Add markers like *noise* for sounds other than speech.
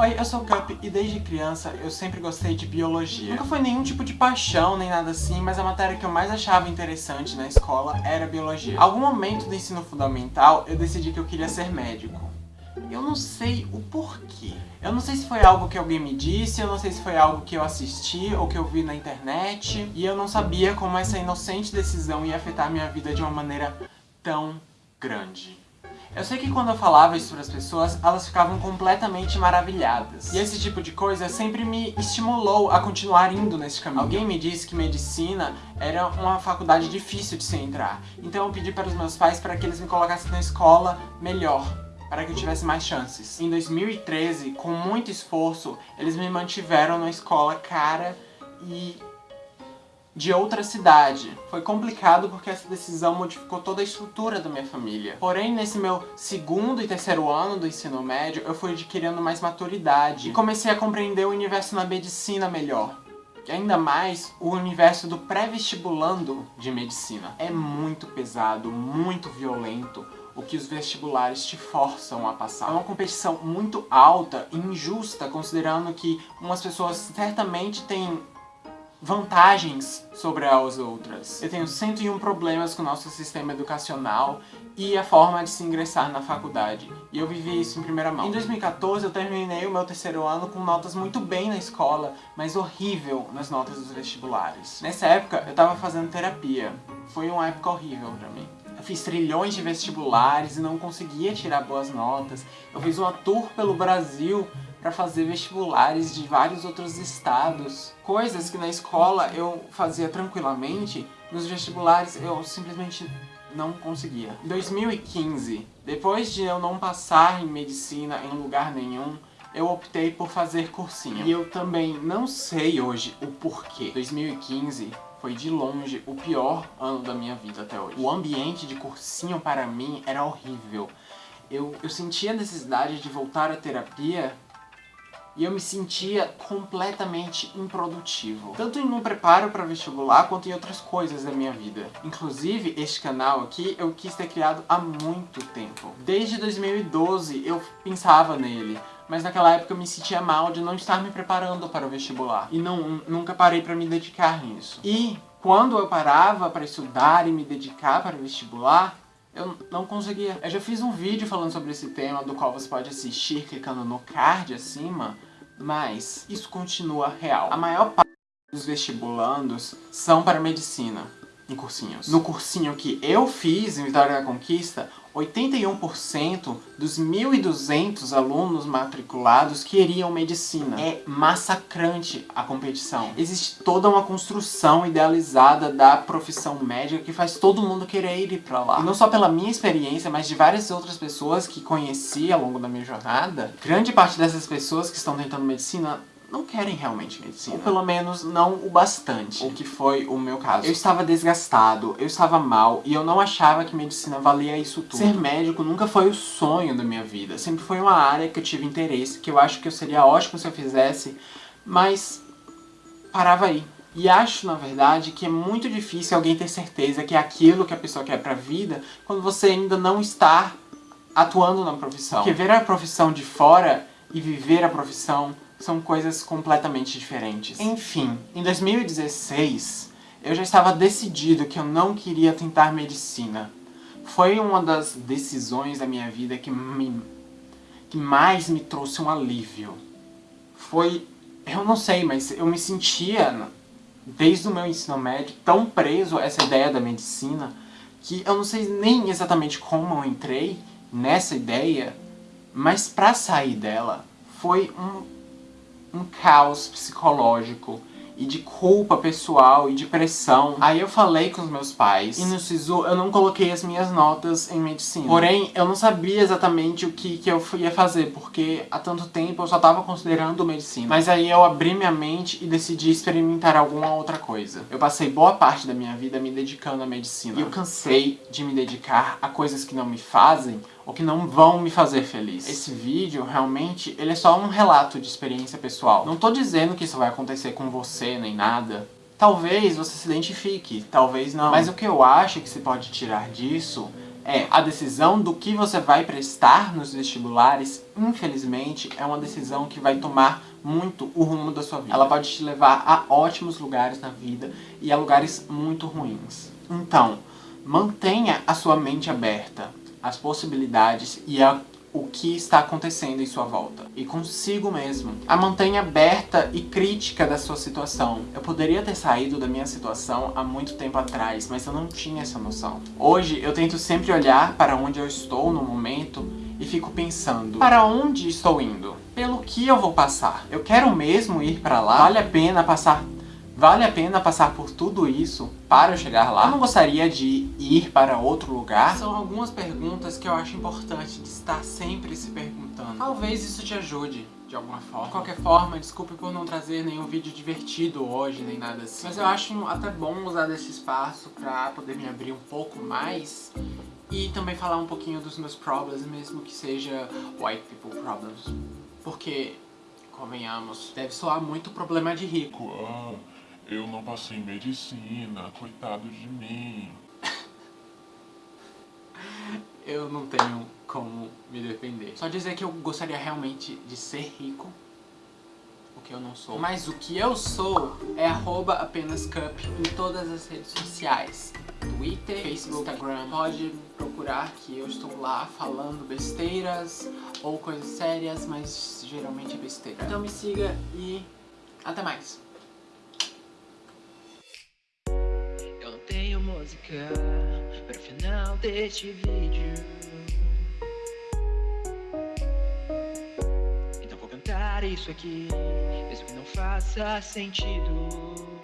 Oi, eu sou o Cup e desde criança eu sempre gostei de biologia. Nunca foi nenhum tipo de paixão nem nada assim, mas a matéria que eu mais achava interessante na escola era biologia. Algum momento do ensino fundamental eu decidi que eu queria ser médico. Eu não sei o porquê. Eu não sei se foi algo que alguém me disse, eu não sei se foi algo que eu assisti ou que eu vi na internet. E eu não sabia como essa inocente decisão ia afetar minha vida de uma maneira tão grande. Eu sei que quando eu falava isso para as pessoas, elas ficavam completamente maravilhadas. E esse tipo de coisa sempre me estimulou a continuar indo nesse caminho. Alguém me disse que medicina era uma faculdade difícil de se entrar. Então eu pedi para os meus pais para que eles me colocassem na escola melhor para que eu tivesse mais chances. Em 2013, com muito esforço, eles me mantiveram na escola cara e de outra cidade. Foi complicado porque essa decisão modificou toda a estrutura da minha família. Porém, nesse meu segundo e terceiro ano do ensino médio, eu fui adquirindo mais maturidade e comecei a compreender o universo na medicina melhor. E ainda mais o universo do pré-vestibulando de medicina. É muito pesado, muito violento, o que os vestibulares te forçam a passar. É uma competição muito alta e injusta, considerando que umas pessoas certamente têm vantagens sobre as outras. Eu tenho 101 problemas com o nosso sistema educacional e a forma de se ingressar na faculdade. E eu vivi isso em primeira mão. Em 2014 eu terminei o meu terceiro ano com notas muito bem na escola, mas horrível nas notas dos vestibulares. Nessa época eu tava fazendo terapia. Foi uma época horrível pra mim. Eu fiz trilhões de vestibulares e não conseguia tirar boas notas. Eu fiz uma tour pelo Brasil para fazer vestibulares de vários outros estados. Coisas que na escola eu fazia tranquilamente, nos vestibulares eu simplesmente não conseguia. Em 2015, depois de eu não passar em medicina em lugar nenhum, eu optei por fazer cursinho. E eu também não sei hoje o porquê. 2015 foi de longe o pior ano da minha vida até hoje. O ambiente de cursinho para mim era horrível. Eu, eu sentia a necessidade de voltar à terapia e eu me sentia completamente improdutivo. Tanto em um preparo para vestibular, quanto em outras coisas da minha vida. Inclusive, este canal aqui eu quis ter criado há muito tempo. Desde 2012 eu pensava nele, mas naquela época eu me sentia mal de não estar me preparando para o vestibular. E não, nunca parei para me dedicar nisso. E quando eu parava para estudar e me dedicar para o vestibular, eu não conseguia. Eu já fiz um vídeo falando sobre esse tema, do qual você pode assistir clicando no card acima, mas isso continua real. A maior parte dos vestibulandos são para medicina, em cursinhos. No cursinho que eu fiz em Vitória da Conquista, 81% dos 1.200 alunos matriculados queriam medicina. É massacrante a competição. Existe toda uma construção idealizada da profissão médica que faz todo mundo querer ir pra lá. E não só pela minha experiência, mas de várias outras pessoas que conheci ao longo da minha jornada. Grande parte dessas pessoas que estão tentando medicina não querem realmente medicina. Ou pelo menos não o bastante, o que foi o meu caso. Eu estava desgastado, eu estava mal e eu não achava que medicina valia isso tudo. Ser médico nunca foi o sonho da minha vida, sempre foi uma área que eu tive interesse, que eu acho que eu seria ótimo se eu fizesse, mas parava aí. E acho, na verdade, que é muito difícil alguém ter certeza que é aquilo que a pessoa quer pra vida quando você ainda não está atuando na profissão. Porque ver a profissão de fora e viver a profissão são coisas completamente diferentes. Enfim, em 2016, eu já estava decidido que eu não queria tentar medicina. Foi uma das decisões da minha vida que, me, que mais me trouxe um alívio. Foi... eu não sei, mas eu me sentia, desde o meu ensino médio, tão preso a essa ideia da medicina, que eu não sei nem exatamente como eu entrei nessa ideia, mas pra sair dela foi um um caos psicológico e de culpa pessoal e de pressão. Aí eu falei com os meus pais e no SISU eu não coloquei as minhas notas em medicina. Porém, eu não sabia exatamente o que, que eu ia fazer, porque há tanto tempo eu só tava considerando medicina. Mas aí eu abri minha mente e decidi experimentar alguma outra coisa. Eu passei boa parte da minha vida me dedicando à medicina. E eu cansei de me dedicar a coisas que não me fazem ou que não vão me fazer feliz. Esse vídeo, realmente, ele é só um relato de experiência pessoal. Não tô dizendo que isso vai acontecer com você, nem nada. Talvez você se identifique, talvez não. Mas o que eu acho que se pode tirar disso é a decisão do que você vai prestar nos vestibulares, infelizmente, é uma decisão que vai tomar muito o rumo da sua vida. Ela pode te levar a ótimos lugares na vida e a lugares muito ruins. Então, mantenha a sua mente aberta às possibilidades e a o que está acontecendo em sua volta. E consigo mesmo. A mantenha aberta e crítica da sua situação. Eu poderia ter saído da minha situação há muito tempo atrás, mas eu não tinha essa noção. Hoje eu tento sempre olhar para onde eu estou no momento e fico pensando, para onde estou indo? Pelo que eu vou passar? Eu quero mesmo ir para lá? Vale a pena passar Vale a pena passar por tudo isso para chegar lá? Eu não gostaria de ir para outro lugar? São algumas perguntas que eu acho importante de estar sempre se perguntando. Talvez isso te ajude de alguma forma. De qualquer forma, desculpe por não trazer nenhum vídeo divertido hoje, nem nada assim. Mas eu acho até bom usar desse espaço pra poder me abrir um pouco mais e também falar um pouquinho dos meus problems, mesmo que seja white people problems. Porque, convenhamos, deve soar muito problema de rico. Ah eu não passei em medicina, coitado de mim. *laughs* eu não tenho como me defender. Só dizer que eu gostaria realmente de ser rico, o que eu não sou. Mas o que eu sou é arroba apenas cup em todas as redes sociais. Twitter, Facebook, Instagram. Pode procurar que eu estou lá falando besteiras ou coisas sérias, mas geralmente é besteira. Então me siga e até mais. Música para o final deste vídeo. Então vou cantar isso aqui, mesmo que não faça sentido.